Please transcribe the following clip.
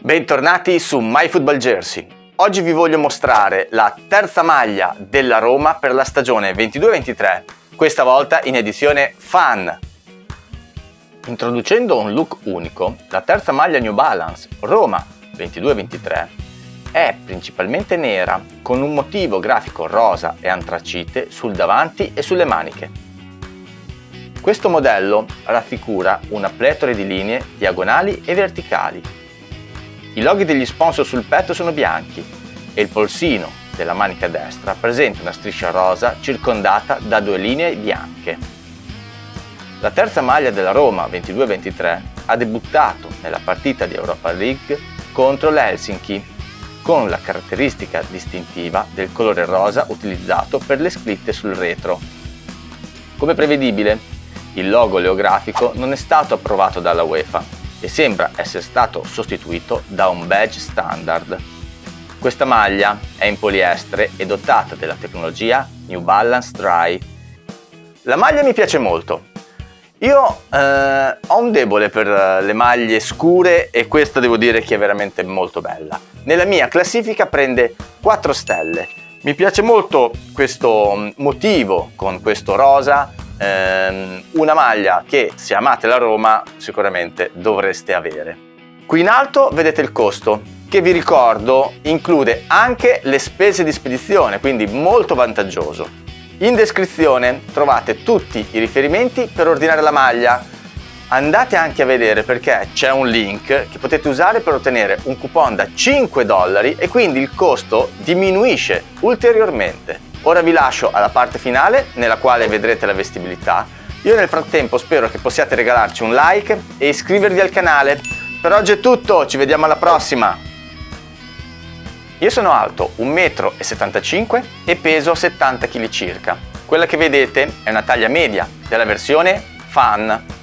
Bentornati su MyFootballJersey. Oggi vi voglio mostrare la terza maglia della Roma per la stagione 22-23, questa volta in edizione Fan. Introducendo un look unico, la terza maglia New Balance Roma 22-23 è principalmente nera con un motivo grafico rosa e antracite sul davanti e sulle maniche. Questo modello raffigura una pletora di linee diagonali e verticali. I loghi degli sponsor sul petto sono bianchi e il polsino della manica destra presenta una striscia rosa circondata da due linee bianche. La terza maglia della Roma 22-23 ha debuttato nella partita di Europa League contro l'Helsinki con la caratteristica distintiva del colore rosa utilizzato per le scritte sul retro. Come prevedibile, il logo oleografico non è stato approvato dalla UEFA e sembra essere stato sostituito da un badge standard. Questa maglia è in poliestere e dotata della tecnologia New Balance Dry. La maglia mi piace molto. Io eh, ho un debole per le maglie scure e questa devo dire che è veramente molto bella. Nella mia classifica prende 4 stelle. Mi piace molto questo mm, motivo con questo rosa ehm, una maglia che se amate la Roma sicuramente dovreste avere. Qui in alto vedete il costo che vi ricordo include anche le spese di spedizione quindi molto vantaggioso. In descrizione trovate tutti i riferimenti per ordinare la maglia andate anche a vedere perché c'è un link che potete usare per ottenere un coupon da 5 dollari e quindi il costo diminuisce ulteriormente. Ora vi lascio alla parte finale nella quale vedrete la vestibilità. Io nel frattempo spero che possiate regalarci un like e iscrivervi al canale. Per oggi è tutto, ci vediamo alla prossima! Io sono alto 1,75 m e peso 70 kg circa. Quella che vedete è una taglia media della versione Fan